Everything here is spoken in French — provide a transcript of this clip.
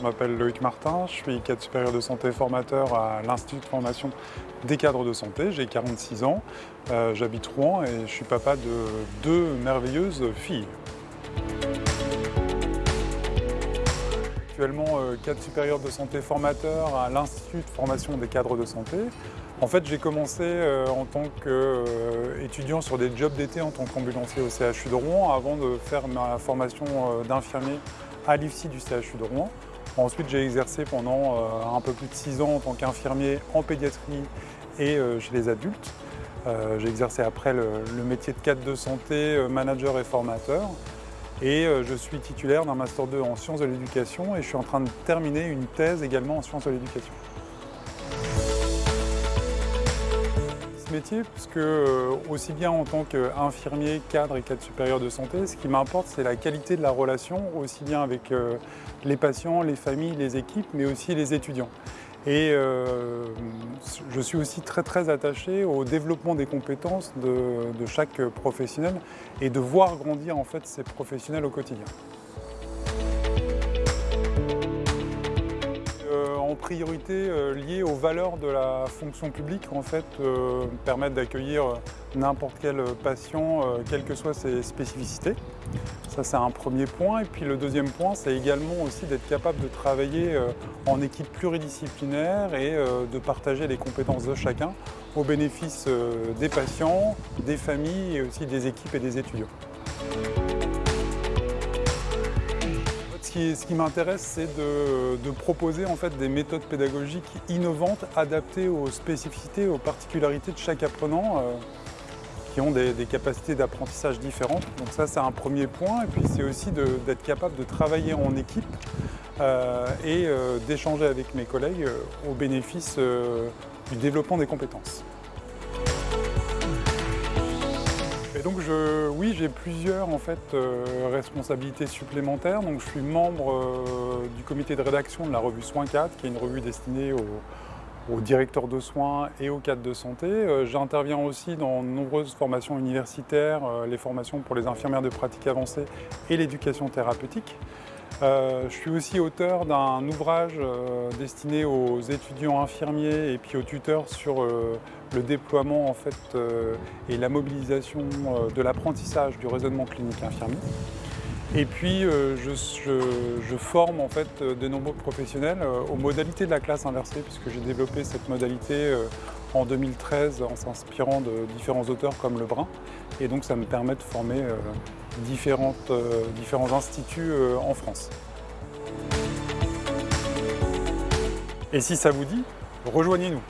Je m'appelle Loïc Martin, je suis cadre supérieur de santé formateur à l'Institut de formation des cadres de santé. J'ai 46 ans, euh, j'habite Rouen et je suis papa de deux merveilleuses filles. Actuellement euh, cadre supérieur de santé formateur à l'Institut de formation des cadres de santé. En fait, j'ai commencé euh, en tant qu'étudiant sur des jobs d'été en tant qu'ambulancier au CHU de Rouen avant de faire ma formation d'infirmier à l'IFSI du CHU de Rouen. Ensuite, j'ai exercé pendant euh, un peu plus de six ans en tant qu'infirmier en pédiatrie et euh, chez les adultes. Euh, j'ai exercé après le, métier de cadre de santé, manager et formateur. Et je suis titulaire d'un Master 2 en sciences de l'éducation et je suis en train de terminer une thèse également en sciences de l'éducation. Métier puisque euh, aussi bien en tant qu'infirmier, cadre et cadre supérieur de santé, ce qui m'importe c'est la qualité de la relation aussi bien avec euh, les patients, les familles, les équipes mais aussi les étudiants. Et euh, je suis aussi très très attaché au développement des compétences de, de chaque professionnel et de voir grandir en fait ces professionnels au quotidien. En priorité euh, liées aux valeurs de la fonction publique, en fait, euh, permettre d'accueillir euh, n'importe quel patient, quelles que soient ses spécificités. Ça, c'est un premier point. Et puis le deuxième point, c'est également aussi d'être capable de travailler en équipe pluridisciplinaire et de partager les compétences de chacun au bénéfice des patients, des familles et aussi des équipes et des étudiants. Ce qui, m'intéresse, c'est de, proposer des méthodes pédagogiques innovantes, adaptées aux spécificités, aux particularités de chaque apprenant, euh, qui ont des, capacités d'apprentissage différentes. Donc ça, c'est un premier point. Et puis, c'est aussi d'être capable de travailler en équipe euh, et euh, d'échanger avec mes collègues au bénéfice du développement des compétences. Et donc oui, j'ai plusieurs en fait, euh, responsabilités supplémentaires. Je suis membre euh, du comité de rédaction de la revue Soins 4, qui est une revue destinée aux, directeurs de soins et aux cadres de santé. Euh, j'interviens aussi dans de nombreuses formations universitaires, les formations pour les infirmières de pratique avancée et l'éducation thérapeutique. Je suis aussi auteur d'un ouvrage destiné aux étudiants infirmiers et puis aux tuteurs sur le déploiement en fait, euh, et la mobilisation euh, de l'apprentissage du raisonnement clinique infirmier. Et puis euh, je, forme en fait de nombreux professionnels aux modalités de la classe inversée puisque j'ai développé cette modalité en 2013 en s'inspirant de différents auteurs comme Lebrun. Et donc ça me permet de former différents instituts en France. Et si ça vous dit, rejoignez-nous